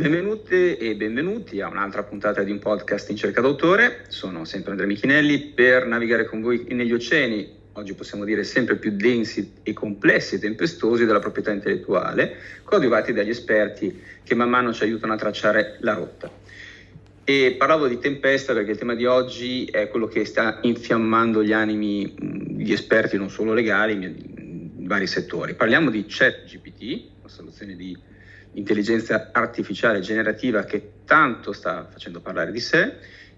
Benvenute e benvenuti a un'altra puntata di un podcast in cerca d'autore. Sono sempre Andrea Michinelli per navigare con voi negli oceani, oggi possiamo dire sempre più densi e complessi e tempestosi della proprietà intellettuale, coadiuvati dagli esperti che man mano ci aiutano a tracciare la rotta. E parlavo di tempesta perché il tema di oggi è quello che sta infiammando gli animi di esperti non solo legali, in vari settori. Parliamo di ChatGPT, una soluzione di intelligenza artificiale generativa che tanto sta facendo parlare di sé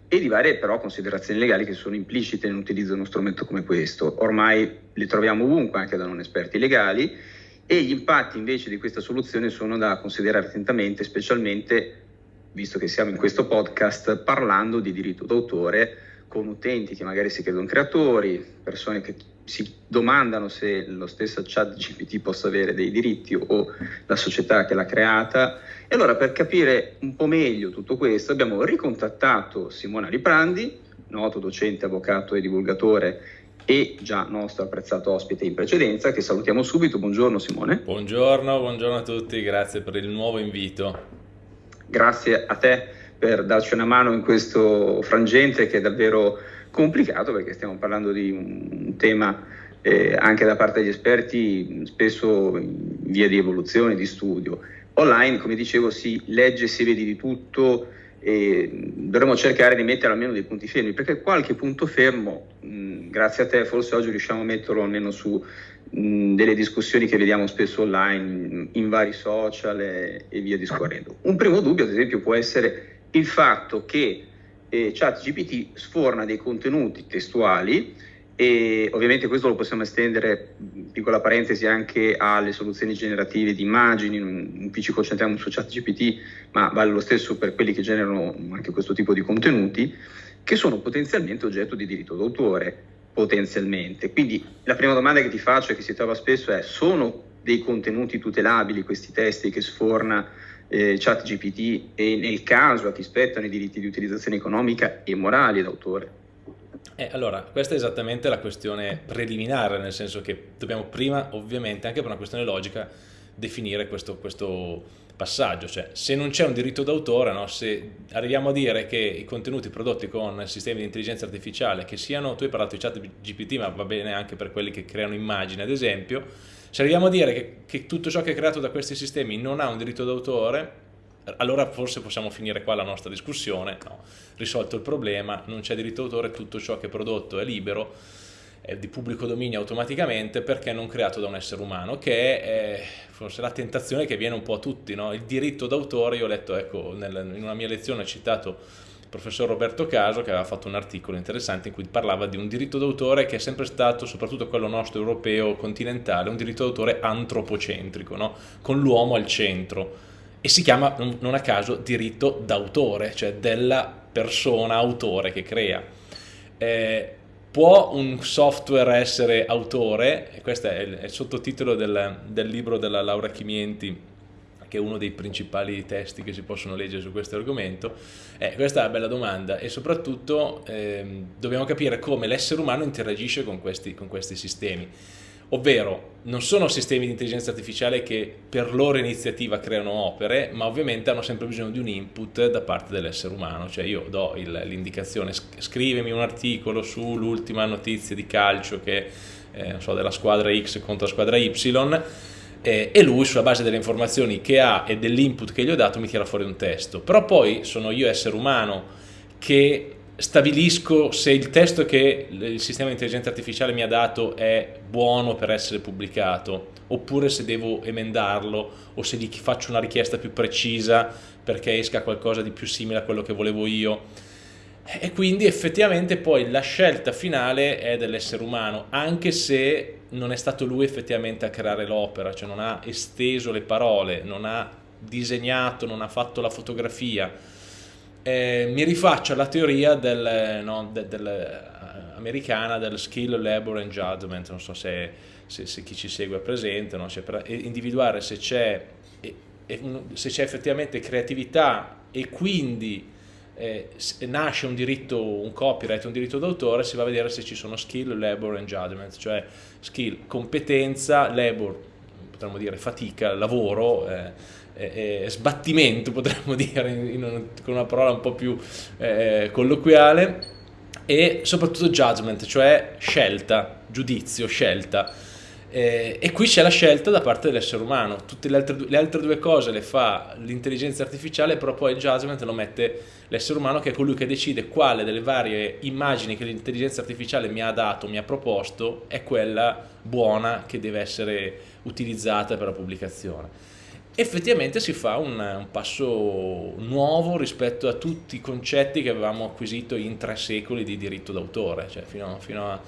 e di varie però considerazioni legali che sono implicite nell'utilizzo di uno strumento come questo. Ormai le troviamo ovunque anche da non esperti legali e gli impatti invece di questa soluzione sono da considerare attentamente, specialmente visto che siamo in questo podcast parlando di diritto d'autore con utenti che magari si credono creatori, persone che si domandano se lo stesso chat GPT possa avere dei diritti o la società che l'ha creata. E allora per capire un po' meglio tutto questo abbiamo ricontattato Simona Liprandi, noto docente, avvocato e divulgatore e già nostro apprezzato ospite in precedenza, che salutiamo subito. Buongiorno Simone. Buongiorno, buongiorno a tutti, grazie per il nuovo invito. Grazie a te per darci una mano in questo frangente che è davvero complicato perché stiamo parlando di un tema eh, anche da parte degli esperti spesso in via di evoluzione, di studio. Online, come dicevo, si legge, si vede di tutto e dovremmo cercare di mettere almeno dei punti fermi perché qualche punto fermo, mh, grazie a te, forse oggi riusciamo a metterlo almeno su mh, delle discussioni che vediamo spesso online, in, in vari social e, e via discorrendo. Un primo dubbio, ad esempio, può essere il fatto che eh, ChatGPT sforna dei contenuti testuali e ovviamente questo lo possiamo estendere, piccola parentesi, anche alle soluzioni generative di immagini, qui ci concentriamo su ChatGPT, ma vale lo stesso per quelli che generano anche questo tipo di contenuti, che sono potenzialmente oggetto di diritto d'autore, potenzialmente. Quindi la prima domanda che ti faccio e che si trova spesso è, sono dei contenuti tutelabili questi testi che sforna eh, chat GPT e nel caso a chi spettano i diritti di utilizzazione economica e morali d'autore. Eh, allora, questa è esattamente la questione preliminare, nel senso che dobbiamo prima, ovviamente, anche per una questione logica, definire questo, questo passaggio, cioè se non c'è un diritto d'autore, no? se arriviamo a dire che i contenuti prodotti con sistemi di intelligenza artificiale, che siano, tu hai parlato di chat GPT, ma va bene anche per quelli che creano immagini, ad esempio, se arriviamo a dire che, che tutto ciò che è creato da questi sistemi non ha un diritto d'autore, allora forse possiamo finire qua la nostra discussione, no, risolto il problema, non c'è diritto d'autore, tutto ciò che è prodotto è libero, è di pubblico dominio automaticamente perché non creato da un essere umano, che è forse la tentazione che viene un po' a tutti, no? il diritto d'autore, io ho letto, ecco, nel, in una mia lezione ho citato professor Roberto Caso che aveva fatto un articolo interessante in cui parlava di un diritto d'autore che è sempre stato, soprattutto quello nostro europeo continentale, un diritto d'autore antropocentrico, no? con l'uomo al centro e si chiama non a caso diritto d'autore, cioè della persona autore che crea. Eh, può un software essere autore? Questo è il, è il sottotitolo del, del libro della Laura Chimienti che è uno dei principali testi che si possono leggere su questo argomento? Eh, questa è una bella domanda e soprattutto ehm, dobbiamo capire come l'essere umano interagisce con questi, con questi sistemi ovvero non sono sistemi di intelligenza artificiale che per loro iniziativa creano opere, ma ovviamente hanno sempre bisogno di un input da parte dell'essere umano, cioè io do l'indicazione scrivimi un articolo sull'ultima notizia di calcio che eh, so, della squadra X contro la squadra Y eh, e lui sulla base delle informazioni che ha e dell'input che gli ho dato mi tira fuori un testo. Però poi sono io essere umano che stabilisco se il testo che il sistema di intelligenza artificiale mi ha dato è buono per essere pubblicato oppure se devo emendarlo o se gli faccio una richiesta più precisa perché esca qualcosa di più simile a quello che volevo io e quindi effettivamente poi la scelta finale è dell'essere umano, anche se non è stato lui effettivamente a creare l'opera, cioè non ha esteso le parole, non ha disegnato, non ha fatto la fotografia. Eh, mi rifaccio alla teoria del, no, de, del, uh, americana del skill, labor and judgment, non so se, se, se chi ci segue è presente, no? cioè per individuare se c'è effettivamente creatività e quindi eh, nasce un diritto, un copyright, un diritto d'autore, si va a vedere se ci sono skill, labor and judgment, cioè skill, competenza, labor, potremmo dire fatica, lavoro, eh, eh, sbattimento, potremmo dire, in, in, con una parola un po' più eh, colloquiale, e soprattutto judgment, cioè scelta, giudizio, scelta. Eh, e qui c'è la scelta da parte dell'essere umano, tutte le altre, le altre, due cose le fa l'intelligenza artificiale, però poi il judgment lo mette l'essere umano che è colui che decide quale delle varie immagini che l'intelligenza artificiale mi ha dato, mi ha proposto, è quella buona che deve essere utilizzata per la pubblicazione. Effettivamente si fa un, un, passo nuovo rispetto a tutti i concetti che avevamo acquisito in tre secoli di diritto d'autore, cioè fino, fino a,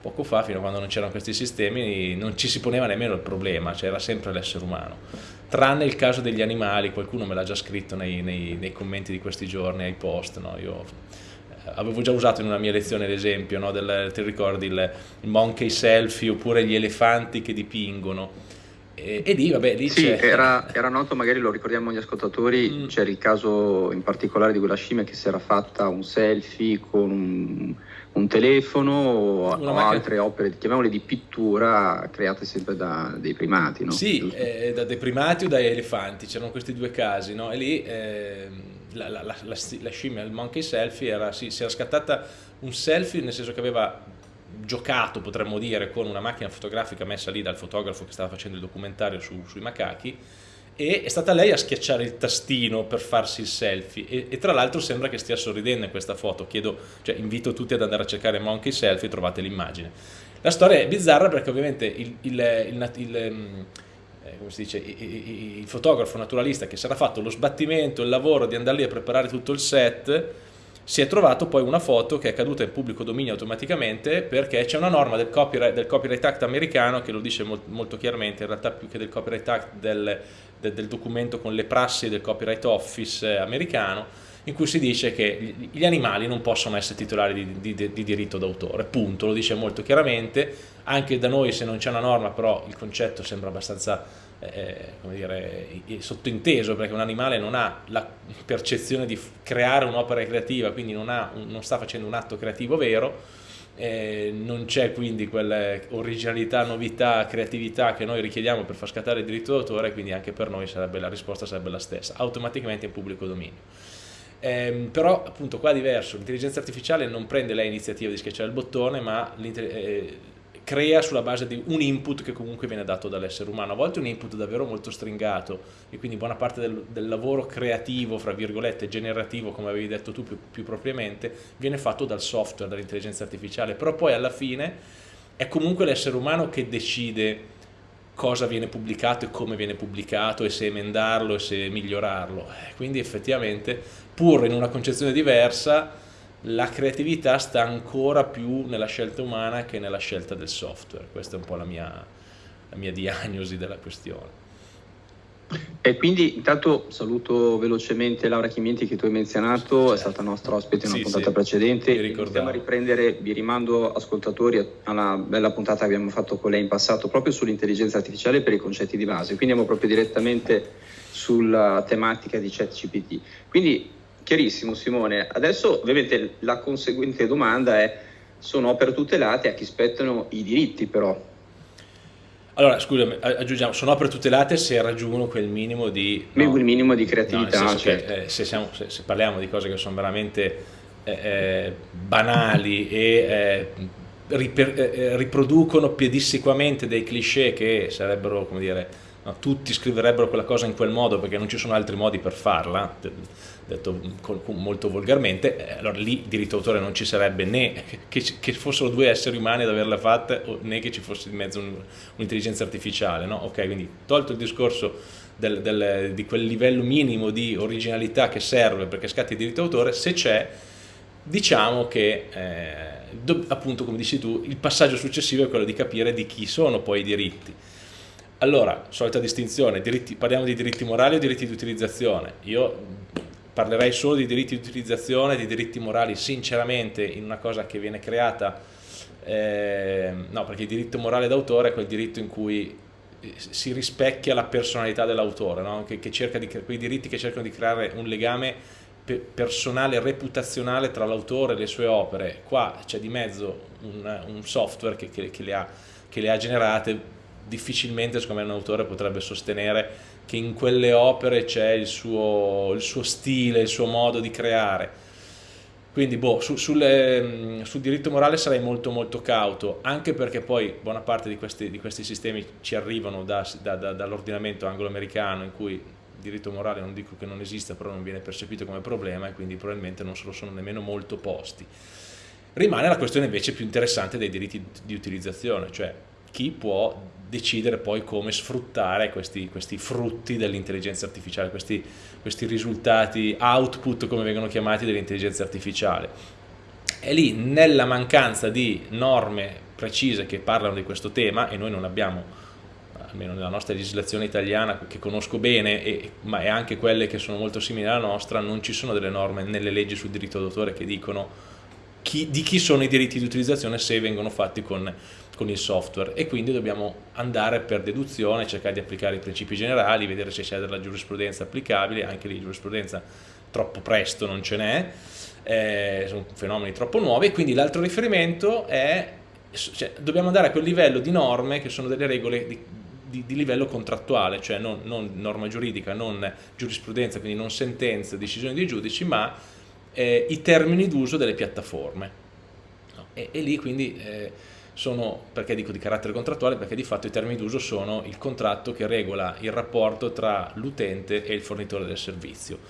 poco fa, fino a quando non c'erano questi sistemi, non ci si poneva nemmeno il problema, c'era cioè sempre l'essere umano. Tranne il caso degli animali, qualcuno me l'ha già scritto nei, nei, nei, commenti di questi giorni, ai post, no? io eh, avevo già usato in una mia lezione l'esempio, no? ti ricordi il, il monkey selfie oppure gli elefanti che dipingono, e, e lì, vabbè, lì sì, era, era, noto, magari lo ricordiamo agli ascoltatori, mm. c'era il caso in particolare di quella scimmia che si era fatta un selfie con un, un telefono o, o altre opere, chiamiamole di pittura, create sempre da dei primati, no? Sì, eh, da dei primati o dai elefanti, c'erano questi due casi, no? E lì eh, la, la, la, la, scimmia, il monkey selfie, era, sì, si era scattata un selfie nel senso che aveva giocato, potremmo dire, con una macchina fotografica messa lì dal fotografo che stava facendo il documentario su, sui macachi e è stata lei a schiacciare il tastino per farsi il selfie e, e tra l'altro sembra che stia sorridendo in questa foto, Chiedo, cioè, invito tutti ad andare a cercare Monkey Selfie trovate l'immagine. La storia è bizzarra perché ovviamente il, il, il, il mm, eh, come si dice, il, fotografo naturalista che si era fatto lo sbattimento, il lavoro di andare lì a preparare tutto il set si è trovato poi una foto che è caduta in pubblico dominio automaticamente perché c'è una norma del Copyright, del copyright Act americano che lo dice molto chiaramente, in realtà più che del Copyright Act del, del, del documento con le prassi del Copyright Office americano, in cui si dice che gli animali non possono essere titolari di, di, di diritto d'autore, punto, lo dice molto chiaramente, anche da noi se non c'è una norma però il concetto sembra abbastanza eh, come dire, sottointeso perché un animale non ha la percezione di creare un'opera creativa, quindi non, ha, non, sta facendo un atto creativo vero, eh, non c'è quindi quell'originalità, novità, creatività che noi richiediamo per far scattare il diritto d'autore, quindi anche per noi sarebbe, la risposta sarebbe la stessa, automaticamente in pubblico dominio. Eh, però appunto qua è diverso, l'intelligenza artificiale non prende lei l'iniziativa di schiacciare il bottone, ma crea sulla base di un input che comunque viene dato dall'essere umano, a volte un input davvero molto stringato e quindi buona parte del, del lavoro creativo, fra virgolette, generativo, come avevi detto tu più, più propriamente, viene fatto dal software, dall'intelligenza artificiale, però poi alla fine è comunque l'essere umano che decide cosa viene pubblicato e come viene pubblicato e se emendarlo e se migliorarlo. Eh, quindi effettivamente, pur in una concezione diversa, la creatività sta ancora più nella scelta umana che nella scelta del software. Questa è un po' la mia, la mia diagnosi della questione. E quindi intanto saluto velocemente Laura Chimenti che tu hai menzionato, certo. è stata nostra ospite in una sì, puntata sì, precedente. A riprendere, vi rimando ascoltatori alla bella puntata che abbiamo fatto con lei in passato proprio sull'intelligenza artificiale per i concetti di base, quindi andiamo proprio direttamente sulla tematica di ChatGPT. Quindi Chiarissimo Simone, adesso ovviamente la conseguente domanda è sono opere tutelate a chi spettano i diritti però? Allora, scusami, aggiungiamo, sono opere tutelate se raggiungono quel minimo di... No, quel minimo di creatività, no, certo. che, eh, se, siamo, se, se, parliamo di cose che sono veramente eh, eh banali e eh, riper, eh, eh, riproducono pedissequamente dei cliché che sarebbero, come dire, no, tutti scriverebbero quella cosa in quel modo perché non ci sono altri modi per farla, detto molto volgarmente, eh, allora lì diritto d'autore non ci sarebbe né che, che, fossero due esseri umani ad averla fatta né che ci fosse in mezzo un'intelligenza artificiale, no? Ok, quindi tolto il discorso del, del, di quel livello minimo di originalità che serve perché scatti il diritto d'autore, se c'è, diciamo che eh, do, appunto come dici tu, il passaggio successivo è quello di capire di chi sono poi i diritti. Allora, solita distinzione, diritti, parliamo di diritti morali o diritti di utilizzazione. Io parlerei solo di diritti di utilizzazione, di diritti morali, sinceramente in una cosa che viene creata, eh, no perché il diritto morale d'autore è quel diritto in cui eh, si rispecchia la personalità dell'autore, no? che, che cerca di, quei diritti che cercano di creare un legame personale, reputazionale tra l'autore e le sue opere. Qua c'è di mezzo un, un software che, che, che, le ha, che le ha generate, difficilmente secondo me un autore potrebbe sostenere che in quelle opere c'è il suo, il suo stile, il suo modo di creare. Quindi boh, su, sulle, sul diritto morale sarei molto molto cauto, anche perché poi buona parte di questi, di questi sistemi ci arrivano da, da, da, dall'ordinamento anglo-americano in cui il diritto morale non dico che non esista, però non viene percepito come problema e quindi probabilmente non se lo sono nemmeno molto posti. Rimane la questione invece più interessante dei diritti di utilizzazione, cioè chi può decidere poi come sfruttare questi, questi frutti dell'intelligenza artificiale, questi, questi risultati output come vengono chiamati dell'intelligenza artificiale. E lì nella mancanza di norme precise che parlano di questo tema e noi non abbiamo almeno nella nostra legislazione italiana che conosco bene, e, ma è anche quelle che sono molto simili alla nostra, non ci sono delle norme nelle leggi sul diritto d'autore che dicono chi, di chi sono i diritti di utilizzazione se vengono fatti con con il software e quindi dobbiamo andare per deduzione, cercare di applicare i principi generali, vedere se c'è della giurisprudenza applicabile, anche lì giurisprudenza troppo presto non ce n'è, eh, sono fenomeni troppo nuovi e quindi l'altro riferimento è, cioè, dobbiamo andare a quel livello di norme che sono delle regole di, di, di livello contrattuale, cioè non, non, norma giuridica, non giurisprudenza, quindi non sentenze, decisioni dei giudici, ma eh, i termini d'uso delle piattaforme. No? E, e, lì quindi... Eh, sono, perché dico di carattere contrattuale? Perché di fatto i termini d'uso sono il contratto che regola il rapporto tra l'utente e il fornitore del servizio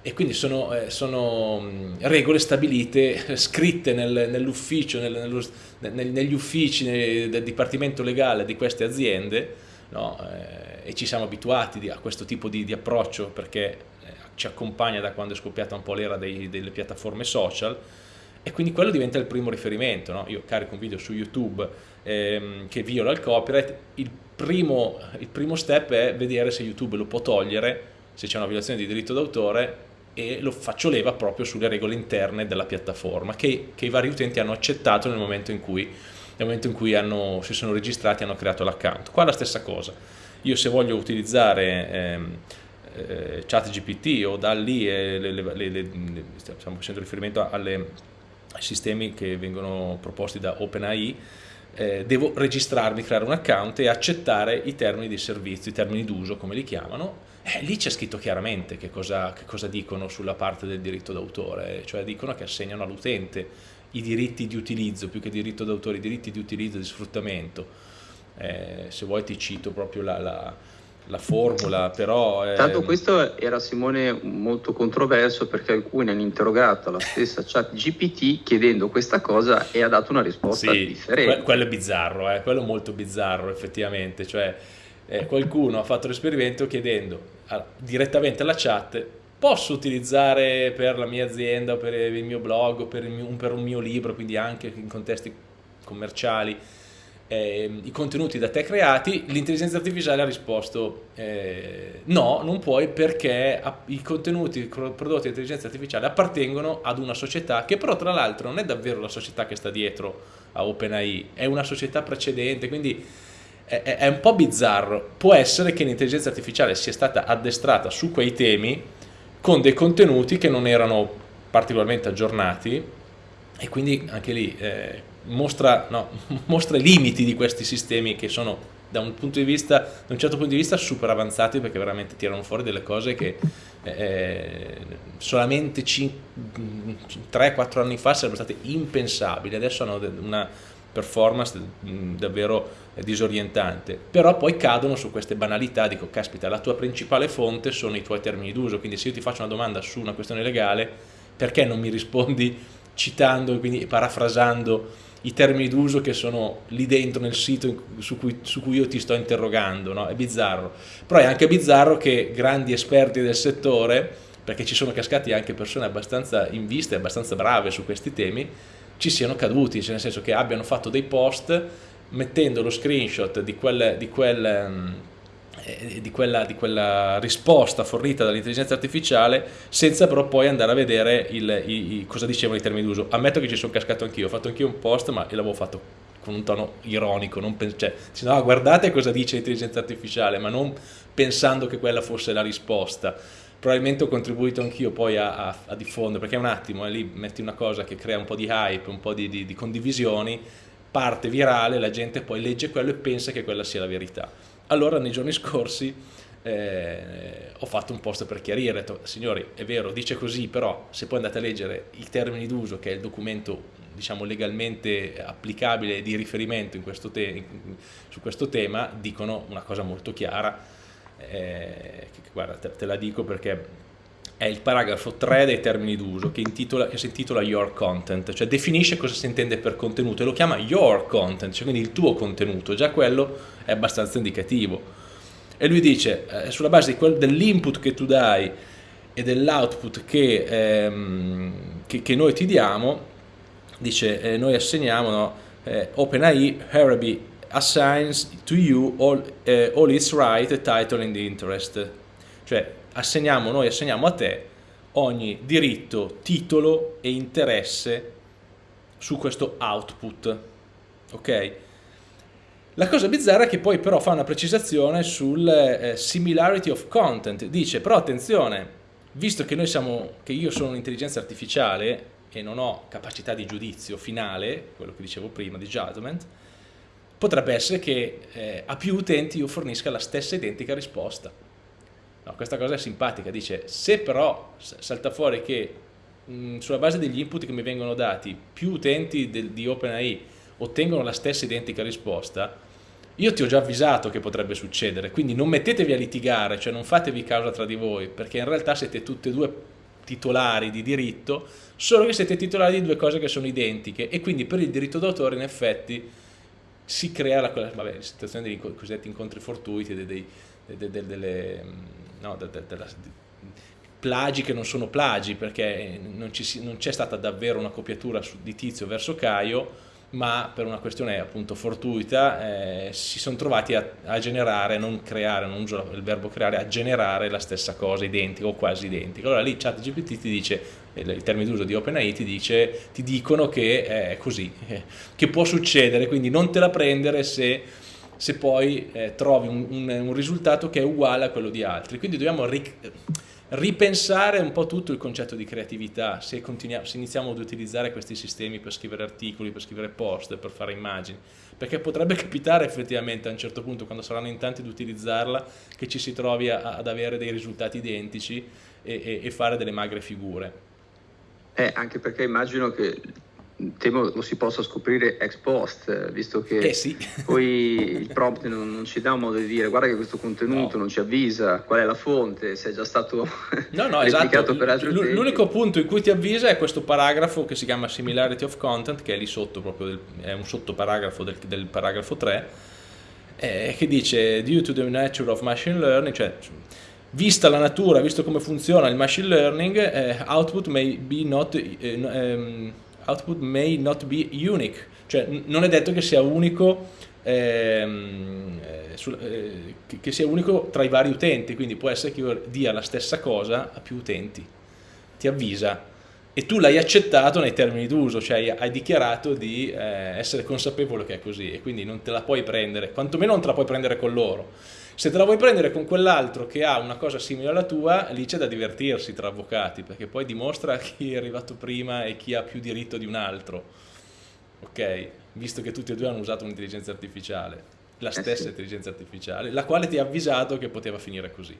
e quindi sono, eh, sono regole stabilite, scritte nel, nell'ufficio, nel, nel, negli uffici del dipartimento legale di queste aziende no? eh, e ci siamo abituati a questo tipo di, di approccio perché eh, ci accompagna da quando è scoppiata un po' l'era delle piattaforme social e quindi quello diventa il primo riferimento. No? Io carico un video su YouTube ehm, che viola il copyright, il primo, il primo step è vedere se YouTube lo può togliere, se c'è una violazione di diritto d'autore e lo faccio leva proprio sulle regole interne della piattaforma che, che i vari utenti hanno accettato nel momento in cui, momento in cui hanno, si sono registrati e hanno creato l'account. Qua la stessa cosa, io se voglio utilizzare ehm, eh, o da lì eh, le, le, le, stiamo facendo riferimento alle sistemi che vengono proposti da OpenAI, eh, devo registrarmi, creare un account e accettare i termini di servizio, i termini d'uso come li chiamano, eh, lì c'è scritto chiaramente che cosa, che cosa dicono sulla parte del diritto d'autore, cioè dicono che assegnano all'utente i diritti di utilizzo, più che diritto d'autore, i diritti di utilizzo e di sfruttamento. Eh, se vuoi ti cito proprio la, la la formula, però... È... Tanto questo era Simone molto controverso perché alcuni hanno interrogato la stessa chat GPT chiedendo questa cosa e ha dato una risposta sì, differente. Que quello è bizzarro, eh? quello è molto bizzarro effettivamente, cioè eh, qualcuno ha fatto l'esperimento chiedendo a, direttamente alla chat posso utilizzare per la mia azienda, per il mio blog, per, mio, per un mio libro, quindi anche in contesti commerciali, eh, i contenuti da te creati, l'intelligenza artificiale ha risposto eh, no, non puoi perché i contenuti prodotti da intelligenza artificiale appartengono ad una società che però tra l'altro non è davvero la società che sta dietro a OpenAI, è una società precedente, quindi è, è un po' bizzarro. Può essere che l'intelligenza artificiale sia stata addestrata su quei temi con dei contenuti che non erano particolarmente aggiornati e quindi anche lì eh, mostra, no, mostra i limiti di questi sistemi che sono da un, vista, da un, certo punto di vista super avanzati perché veramente tirano fuori delle cose che eh, solamente 3-4 anni fa sarebbero state impensabili, adesso hanno una performance davvero disorientante, però poi cadono su queste banalità, dico caspita la tua principale fonte sono i tuoi termini d'uso, quindi se io ti faccio una domanda su una questione legale perché non mi rispondi citando, quindi parafrasando i termini d'uso che sono lì dentro nel sito su cui, su cui io ti sto interrogando, no? è bizzarro. Però è anche bizzarro che grandi esperti del settore, perché ci sono cascati anche persone abbastanza in vista e abbastanza brave su questi temi, ci siano caduti, cioè nel senso che abbiano fatto dei post mettendo lo screenshot di quel, di quel um, eh, di quella, di quella, risposta fornita dall'intelligenza artificiale senza però poi andare a vedere il, i, i, cosa dicevano i termini d'uso. Ammetto che ci sono cascato anch'io, ho fatto anch'io un post ma l'avevo fatto con un tono ironico, non cioè, no, guardate cosa dice l'intelligenza artificiale, ma non pensando che quella fosse la risposta. Probabilmente ho contribuito anch'io poi a, a, a, diffondere, perché un attimo, eh, lì metti una cosa che crea un po' di hype, un po' di, di, di condivisioni, parte virale, la gente poi legge quello e pensa che quella sia la verità allora nei giorni scorsi eh, ho fatto un post per chiarire, detto, signori, è vero, dice così, però se poi andate a leggere i termini d'uso, che è il documento diciamo, legalmente applicabile di riferimento questo su questo tema, dicono una cosa molto chiara, eh, che, guarda, te, te la dico perché è il paragrafo 3 dei termini d'uso che, che, si intitola Your Content, cioè definisce cosa si intende per contenuto e lo chiama Your Content, cioè quindi il tuo contenuto, già quello è abbastanza indicativo. E lui dice eh, sulla base dell'input che tu dai e dell'output che, ehm, che, che, noi ti diamo dice eh, noi assegniamo no, eh, OpenAI Harabi assigns to you all, eh, all its right, title and interest. Cioè assegniamo, noi assegniamo a te ogni diritto, titolo e interesse su questo output ok? La cosa bizzarra è che poi però fa una precisazione sul eh, similarity of content, dice però attenzione, visto che siamo, che io sono un'intelligenza artificiale e non ho capacità di giudizio finale, quello che dicevo prima di judgment, potrebbe essere che eh, a più utenti io fornisca la stessa identica risposta. No, questa cosa è simpatica, dice se però salta fuori che mh, sulla base degli input che mi vengono dati più utenti del, di OpenAI ottengono la stessa identica risposta, io ti ho già avvisato che potrebbe succedere, quindi non mettetevi a litigare, cioè non fatevi causa tra di voi, perché in realtà siete tutti e due titolari di diritto, solo che siete titolari di due cose che sono identiche e quindi per il diritto d'autore in effetti si crea la, vabbè, la situazione dei cosiddetti incontri fortuiti, dei, dei, dei, delle, no, della, plagi che non sono plagi perché non, ci, non c'è stata davvero una copiatura di Tizio verso Caio, ma per una questione appunto fortuita eh, si sono trovati a, a, generare, non creare, non uso il verbo creare, a generare la stessa cosa identica o quasi identica. Allora lì ChatGPT ti dice, il termine d'uso di OpenAI ti dice, ti dicono che è così, eh, che può succedere, quindi non te la prendere se, se poi eh, trovi un, un, un, risultato che è uguale a quello di altri. Quindi dobbiamo ripensare un po' tutto il concetto di creatività, se, se, iniziamo ad utilizzare questi sistemi per scrivere articoli, per scrivere post, per fare immagini, perché potrebbe capitare effettivamente a un certo punto, quando saranno in tanti ad utilizzarla, che ci si trovi a, ad avere dei risultati identici e, e, e fare delle magre figure. Eh, anche perché immagino che temo lo si possa scoprire ex post, visto che eh sì. poi il prompt non, non, ci dà un modo di dire guarda che questo contenuto no. non ci avvisa qual è la fonte, se è già stato no, no, esatto. per altri L- L'unico punto in cui ti avvisa è questo paragrafo che si chiama Similarity of Content, che è lì sotto, proprio del, è un sottoparagrafo del, del paragrafo 3, eh, che dice due to the nature of machine learning, cioè vista la natura, visto come funziona il machine learning, eh, output may be not... Eh, um, output may not be unique, cioè non è detto che sia unico, ehm, eh, sul, eh, che sia unico tra i vari utenti, quindi può essere che io dia la stessa cosa a più utenti, ti avvisa e tu l'hai accettato nei termini d'uso, cioè hai dichiarato di eh, essere consapevole che è così e quindi non te la puoi prendere, quantomeno non te la puoi prendere con loro se te la vuoi prendere con quell'altro che ha una cosa simile alla tua, lì c'è da divertirsi tra avvocati, perché poi dimostra chi è arrivato prima e chi ha più diritto di un altro. Ok? Visto che tutti e due hanno usato un'intelligenza artificiale, la stessa eh sì. intelligenza artificiale, la quale ti ha avvisato che poteva finire così.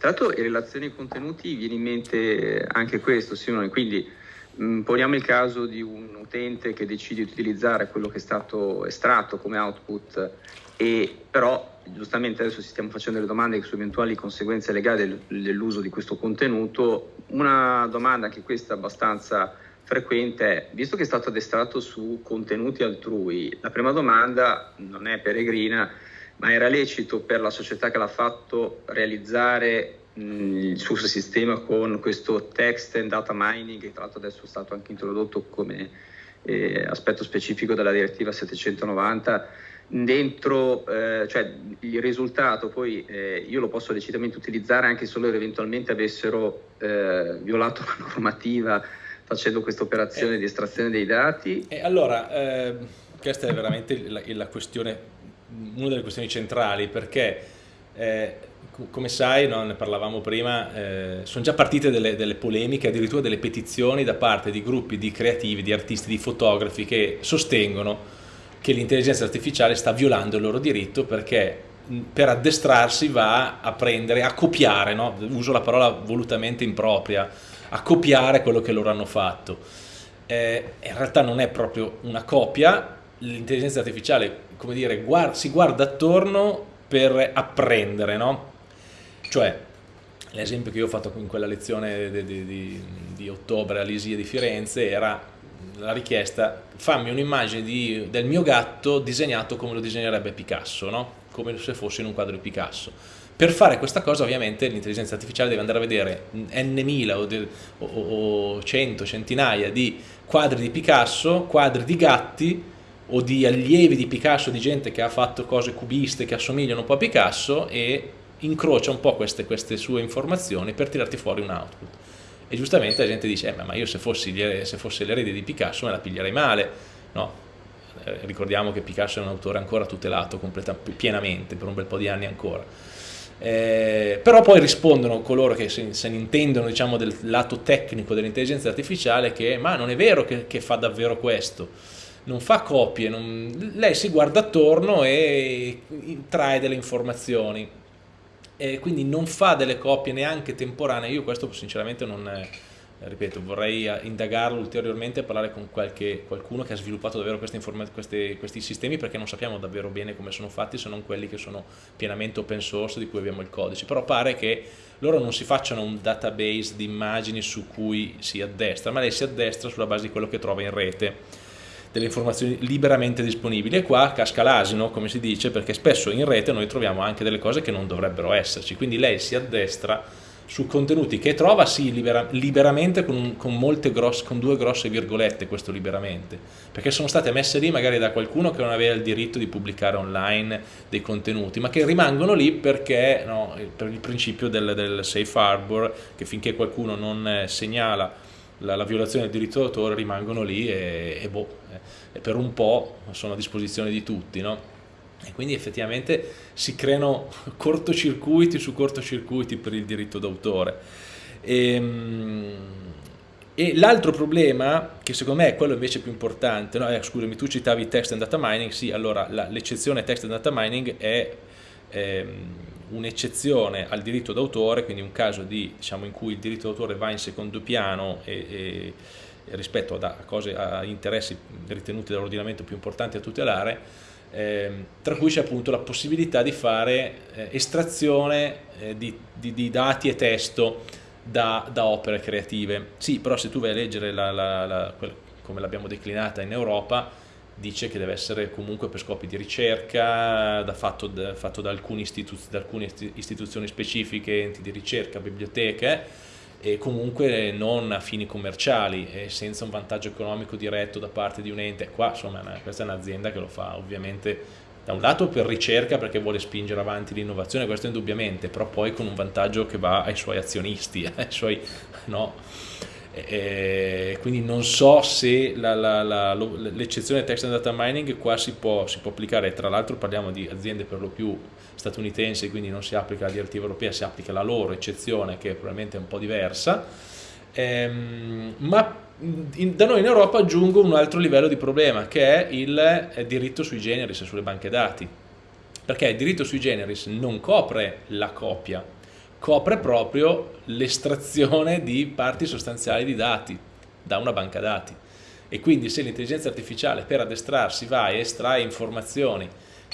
Tra l'altro in relazione ai contenuti viene in mente anche questo, Simone, quindi mh, mm, poniamo il caso di un utente che decide di utilizzare quello che è stato estratto come output e però giustamente adesso ci stiamo facendo delle domande su eventuali conseguenze legali del, dell'uso di questo contenuto. Una domanda anche questa abbastanza frequente è, visto che è stato addestrato su contenuti altrui, la prima domanda non è peregrina, ma era lecito per la società che l'ha fatto realizzare mh, il suo sistema con questo text and data mining, che tra l'altro adesso è stato anche introdotto come eh, aspetto specifico della direttiva 790 dentro, eh, cioè il risultato poi eh, io lo posso legittimamente utilizzare anche solo eventualmente avessero eh, violato la normativa facendo questa operazione di estrazione dei dati. E allora, eh, questa è veramente la, la, questione, una delle questioni centrali perché eh, come sai, no, ne parlavamo prima, eh, sono già partite delle, delle, polemiche, addirittura delle petizioni da parte di gruppi di creativi, di artisti, di fotografi che sostengono che l'intelligenza artificiale sta violando il loro diritto perché per addestrarsi va a prendere, a copiare, no? uso la parola volutamente impropria, a copiare quello che loro hanno fatto. Eh, in realtà non è proprio una copia, l'intelligenza artificiale, come dire, guarda, si guarda attorno per apprendere, no? Cioè, l'esempio che io ho fatto in quella lezione di, di, di, di ottobre all'ISIE di Firenze era la richiesta fammi un'immagine del mio gatto disegnato come lo disegnerebbe Picasso, no? come se fosse in un quadro di Picasso. Per fare questa cosa ovviamente l'intelligenza artificiale deve andare a vedere n mila o, o, o cento, centinaia di quadri di Picasso, quadri di gatti o di allievi di Picasso, di gente che ha fatto cose cubiste che assomigliano un po' a Picasso e incrocia un po' queste, queste sue informazioni per tirarti fuori un output. E giustamente la gente dice, eh, ma io se fossi, se fossi l'erede di Picasso me la piglierei male, no? Eh, ricordiamo che Picasso è un autore ancora tutelato pienamente per un bel po' di anni ancora. Eh, però poi rispondono coloro che se, se ne intendono diciamo, del lato tecnico dell'intelligenza artificiale che ma non è vero che, che fa davvero questo, non fa copie, non... lei si guarda attorno e trae delle informazioni. E quindi non fa delle copie neanche temporanee, io questo sinceramente non... È, ripeto, vorrei eh, indagarlo ulteriormente e parlare con qualche, qualcuno che ha sviluppato davvero questi, questi sistemi perché non sappiamo davvero bene come sono fatti se non quelli che sono pienamente open source di cui abbiamo il codice, però pare che loro non si facciano un database di immagini su cui si addestra, ma lei si addestra sulla base di quello che trova in rete delle informazioni liberamente disponibili. E qua casca l'asino come si dice perché spesso in rete noi troviamo anche delle cose che non dovrebbero esserci. Quindi lei si addestra su contenuti che trova sì libera, liberamente con, un, con, grosse, con, due grosse virgolette questo liberamente perché sono state messe lì magari da qualcuno che non aveva il diritto di pubblicare online dei contenuti ma che rimangono lì perché no, per il principio del, del, safe harbor che finché qualcuno non eh, segnala la, la violazione del diritto d'autore rimangono lì e, e, boh, eh, e per un po' sono a disposizione di tutti no? e quindi effettivamente si creano cortocircuiti su cortocircuiti per il diritto d'autore. E, ehm, e l'altro problema, che secondo me è quello invece più importante, no? eh, scusami, tu citavi text and data mining, sì, allora l'eccezione text and data mining è ehm, un'eccezione al diritto d'autore, quindi un caso di, diciamo, in cui il diritto d'autore va in secondo piano e, e rispetto a, cose, a interessi ritenuti dall'ordinamento più importanti a tutelare, eh, tra cui c'è appunto la possibilità di fare eh, estrazione eh, di, di, di, dati e testo da, da, opere creative. Sì, però se tu vai a leggere la, la, la, come l'abbiamo declinata in Europa, dice che deve essere comunque per scopi di ricerca, da fatto, da, fatto da, alcune da alcune istituzioni specifiche, enti di ricerca, biblioteche, e comunque non a fini commerciali e senza un vantaggio economico diretto da parte di un ente. Qua insomma questa è un'azienda che lo fa ovviamente da un lato per ricerca perché vuole spingere avanti l'innovazione, questo indubbiamente, però poi con un vantaggio che va ai suoi azionisti, ai suoi, no? E quindi non so se l'eccezione text and data mining qua si può, si può applicare, tra l'altro parliamo di aziende per lo più statunitensi, quindi non si applica la direttiva europea, si applica la loro eccezione che probabilmente è un po' diversa, ehm, ma in, da noi in Europa aggiungo un altro livello di problema che è il è diritto sui generis sulle banche dati, perché il diritto sui generis non copre la copia, copre proprio l'estrazione di parti sostanziali di dati da una banca dati. E quindi se l'intelligenza artificiale per addestrarsi va e estrae informazioni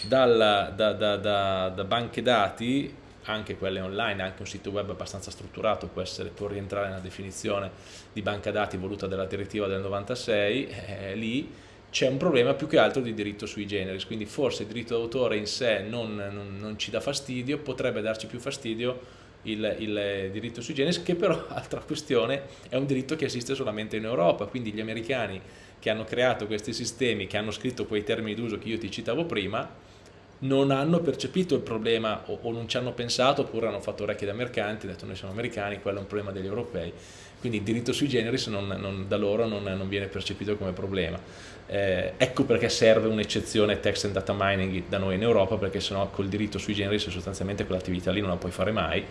dalla, da, da, da, da, banche dati, anche quelle online, anche un sito web abbastanza strutturato può, essere, può rientrare nella definizione di banca dati voluta dalla direttiva del 96, eh, lì c'è un problema più che altro di diritto sui generis, quindi forse il diritto d'autore in sé non, non, non ci dà fastidio, potrebbe darci più fastidio il, il, diritto sui generis, che però, altra questione, è un diritto che esiste solamente in Europa, quindi gli americani che hanno creato questi sistemi, che hanno scritto quei termini d'uso che io ti citavo prima, non hanno percepito il problema o, o, non ci hanno pensato oppure hanno fatto orecchie da mercanti, hanno detto noi siamo americani, quello è un problema degli europei. Quindi il diritto sui generis non, non, da loro non, non, viene percepito come problema. Eh, ecco perché serve un'eccezione text and data mining da noi in Europa, perché sennò col diritto sui generis sostanzialmente quell'attività lì non la puoi fare mai.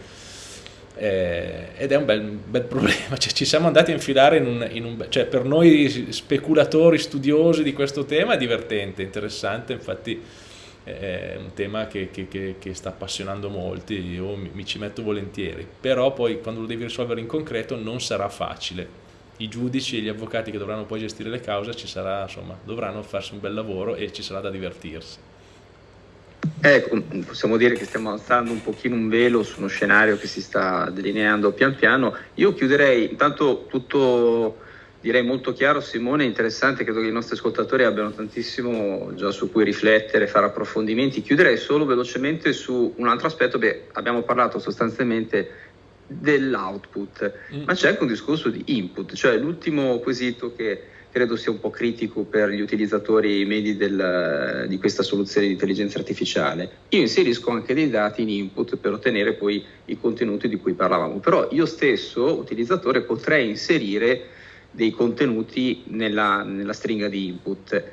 Eh, ed è un bel, bel problema, cioè, ci siamo andati a infilare in un, in un, cioè, per noi speculatori studiosi di questo tema è divertente, interessante, infatti è un tema che, che, che, che sta appassionando molti, io mi, mi ci metto volentieri, però poi quando lo devi risolvere in concreto non sarà facile i giudici e gli avvocati che dovranno poi gestire le cause sarà, insomma, dovranno farsi un bel lavoro e ci sarà da divertirsi. Ecco, possiamo dire che stiamo alzando un pochino un velo su uno scenario che si sta delineando pian piano. Io chiuderei intanto tutto, direi molto chiaro, Simone, interessante, credo che i nostri ascoltatori abbiano tantissimo già su cui riflettere, fare approfondimenti. Chiuderei solo velocemente su un altro aspetto, beh, abbiamo parlato sostanzialmente dell'output, mm. ma c'è anche un discorso di input, cioè l'ultimo quesito che credo sia un po' critico per gli utilizzatori medi del, di questa soluzione di intelligenza artificiale. Io inserisco anche dei dati in input per ottenere poi i contenuti di cui parlavamo, però io stesso, utilizzatore, potrei inserire dei contenuti nella, nella stringa di input.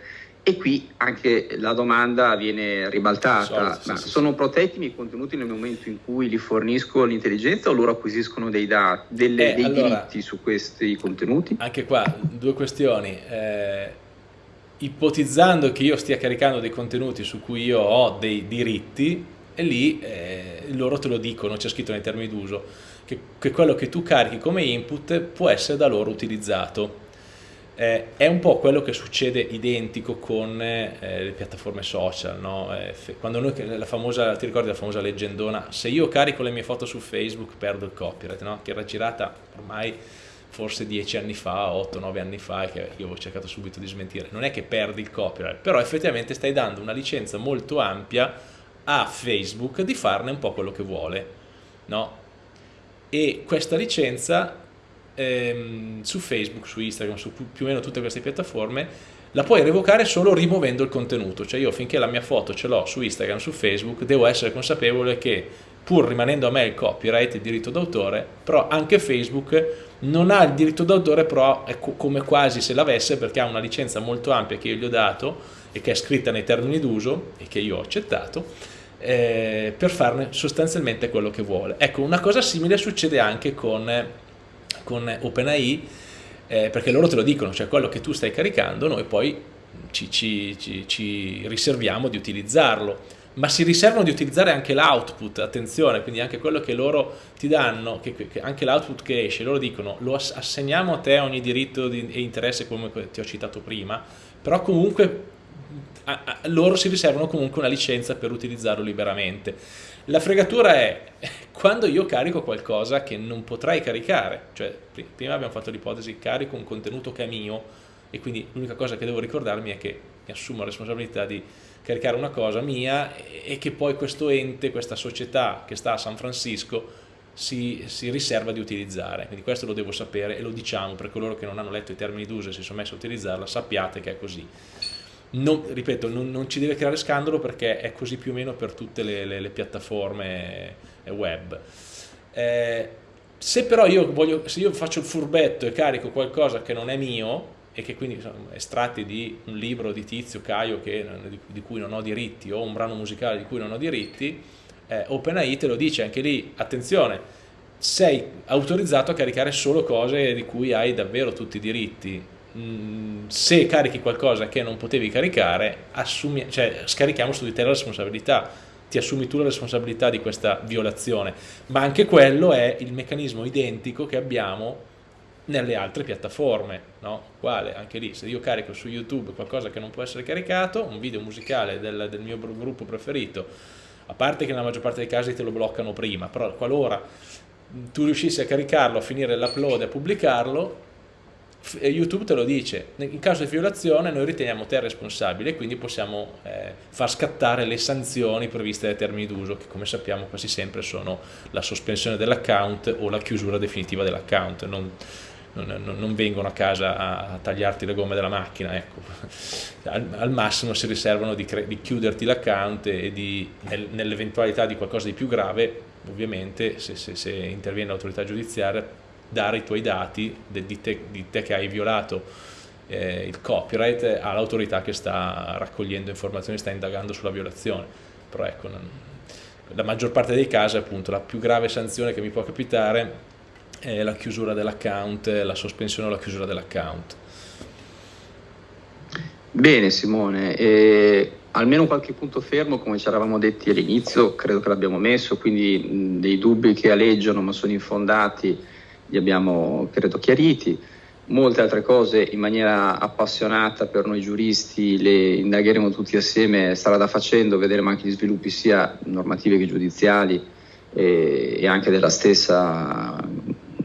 E qui anche la domanda viene ribaltata, sì, ma sì, sono sì. protetti i miei contenuti nel momento in cui li fornisco all'intelligenza o loro acquisiscono dei, dati, delle, eh, dei allora, diritti su questi contenuti? Anche qua due questioni. Eh, ipotizzando che io stia caricando dei contenuti su cui io ho dei diritti, e lì eh, loro te lo dicono, c'è scritto nei termini d'uso, che, che quello che tu carichi come input può essere da loro utilizzato eh, è un po' quello che succede identico con eh, le piattaforme social, no? eh, quando noi, la famosa, ti ricordi la famosa leggendona, se io carico le mie foto su Facebook perdo il copyright, no? che era girata ormai forse dieci anni fa, 8-9 anni fa, che io ho cercato subito di smentire, non è che perdi il copyright, però effettivamente stai dando una licenza molto ampia a Facebook di farne un po' quello che vuole, no? E questa licenza ehm, su Facebook, su Instagram, su più o meno tutte queste piattaforme, la puoi revocare solo rimuovendo il contenuto, cioè io finché la mia foto ce l'ho su Instagram, su Facebook, devo essere consapevole che pur rimanendo a me il copyright, il diritto d'autore, però anche Facebook non ha il diritto d'autore, però è come quasi se l'avesse perché ha una licenza molto ampia che io gli ho dato e che è scritta nei termini d'uso e che io ho accettato, eh, per farne sostanzialmente quello che vuole. Ecco, una cosa simile succede anche con con OpenAI eh, perché loro te lo dicono, cioè quello che tu stai caricando noi poi ci, ci, ci, ci riserviamo di utilizzarlo ma si riservano di utilizzare anche l'output, attenzione, quindi anche quello che loro ti danno, che, che anche l'output che esce, loro dicono lo assegniamo a te ogni diritto di, e interesse come ti ho citato prima, però comunque loro si riservano comunque una licenza per utilizzarlo liberamente. La fregatura è quando io carico qualcosa che non potrei caricare, cioè prima abbiamo fatto l'ipotesi carico un contenuto che è mio e quindi l'unica cosa che devo ricordarmi è che mi assumo la responsabilità di caricare una cosa mia e che poi questo ente, questa società che sta a San Francisco si, si, riserva di utilizzare, quindi questo lo devo sapere e lo diciamo per coloro che non hanno letto i termini d'uso e si sono messi a utilizzarla, sappiate che è così non, ripeto, non, non, ci deve creare scandalo perché è così più o meno per tutte le, le, le piattaforme web. Eh, se però io, voglio, se io faccio il furbetto e carico qualcosa che non è mio e che quindi sono estratti di un libro di Tizio Caio che, di, cui non ho diritti o un brano musicale di cui non ho diritti, eh, OpenAI te lo dice anche lì, attenzione, sei autorizzato a caricare solo cose di cui hai davvero tutti i diritti Mm, se carichi qualcosa che non potevi caricare, assumi, cioè, scarichiamo su di te la responsabilità, ti assumi tu la responsabilità di questa violazione, ma anche quello è il meccanismo identico che abbiamo nelle altre piattaforme, no? Quale? Anche lì, se io carico su YouTube qualcosa che non può essere caricato, un video musicale del, del mio gruppo preferito, a parte che nella maggior parte dei casi te lo bloccano prima, però qualora tu riuscissi a caricarlo, a finire l'upload e a pubblicarlo, YouTube te lo dice, in caso di violazione noi riteniamo te responsabile e quindi possiamo eh, far scattare le sanzioni previste dai termini d'uso che come sappiamo quasi sempre sono la sospensione dell'account o la chiusura definitiva dell'account, non, non, non, vengono a casa a, tagliarti le gomme della macchina, ecco. al, al, massimo si riservano di, di chiuderti l'account e di, nel, nell'eventualità di qualcosa di più grave, ovviamente se, se, se interviene l'autorità giudiziaria dare i tuoi dati di te, di te che hai violato eh, il copyright all'autorità che sta raccogliendo informazioni, sta indagando sulla violazione. Però ecco, non, la maggior parte dei casi appunto la più grave sanzione che mi può capitare è la chiusura dell'account, la sospensione o la chiusura dell'account. Bene Simone, e almeno qualche punto fermo, come ci eravamo detti all'inizio, credo che l'abbiamo messo, quindi mh, dei dubbi che aleggiano ma sono infondati li abbiamo, credo, chiariti. Molte altre cose in maniera appassionata per noi giuristi le indagheremo tutti assieme, strada da facendo, vedremo anche gli sviluppi sia normativi che giudiziali e, e anche della stessa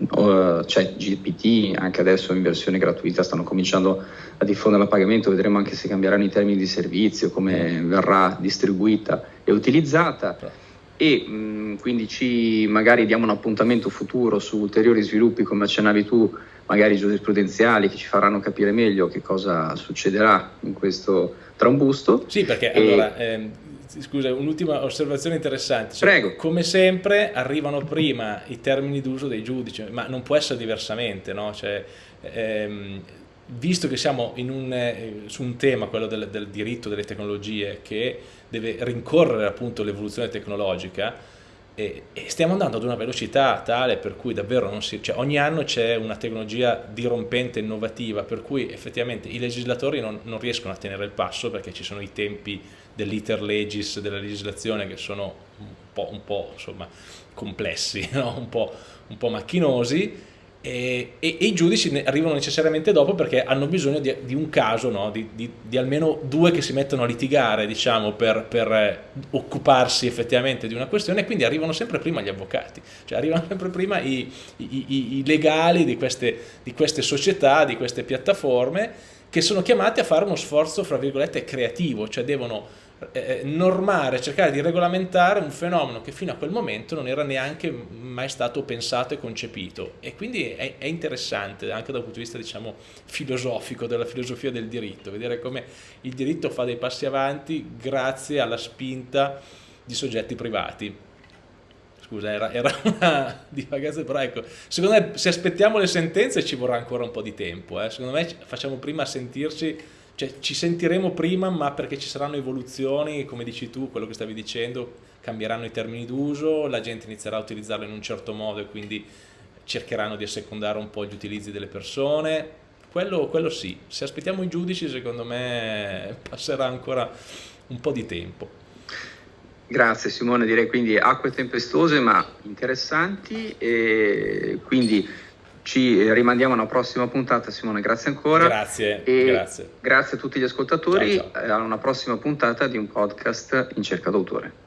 uh, cioè GPT, anche adesso in versione gratuita stanno cominciando a diffondere a pagamento, vedremo anche se cambieranno i termini di servizio, come verrà distribuita e utilizzata e mh, quindi ci magari diamo un appuntamento futuro su ulteriori sviluppi come accennavi tu magari giurisprudenziali che ci faranno capire meglio che cosa succederà in questo trambusto. Sì, perché e... allora, ehm, scusa, un'ultima osservazione interessante. Cioè, Prego. Come sempre arrivano prima i termini d'uso dei giudici, ma non può essere diversamente, no? Cioè, ehm, visto che siamo un, eh, su un tema, quello del, del diritto delle tecnologie, che deve rincorrere appunto l'evoluzione tecnologica, e, e, stiamo andando ad una velocità tale per cui davvero si, cioè ogni anno c'è una tecnologia dirompente, innovativa, per cui effettivamente i legislatori non, non riescono a tenere il passo perché ci sono i tempi dell'iter legis, della legislazione che sono un po', un po' insomma, complessi, no? un, po', un po' macchinosi e, e, e, i giudici arrivano necessariamente dopo perché hanno bisogno di, di un caso, no? di, di, di, almeno due che si mettono a litigare diciamo, per, per eh, occuparsi effettivamente di una questione e quindi arrivano sempre prima gli avvocati, cioè arrivano sempre prima i, i, i, i legali queste, di queste società, di queste piattaforme che sono chiamati a fare uno sforzo, fra virgolette, creativo, cioè devono eh, normare, cercare di regolamentare un fenomeno che fino a quel momento non era neanche mai stato pensato e concepito e quindi è, è interessante anche dal punto di vista diciamo filosofico della filosofia del diritto vedere come il diritto fa dei passi avanti grazie alla spinta di soggetti privati scusa era, era una divagazione però ecco secondo me se aspettiamo le sentenze ci vorrà ancora un po' di tempo eh. secondo me facciamo prima sentirci cioè, ci sentiremo prima, ma perché ci saranno evoluzioni, come dici tu, quello che stavi dicendo, cambieranno i termini d'uso, la gente inizierà a utilizzarlo in un certo modo e quindi cercheranno di assecondare un po' gli utilizzi delle persone. Quello, quello sì, se aspettiamo i giudici secondo me passerà ancora un po' di tempo. Grazie Simone, direi quindi acque tempestose ma interessanti e quindi ci rimandiamo a una prossima puntata, Simone, grazie ancora. Grazie, e grazie. Grazie a tutti gli ascoltatori, ciao, ciao. a una prossima puntata di un podcast in cerca d'autore.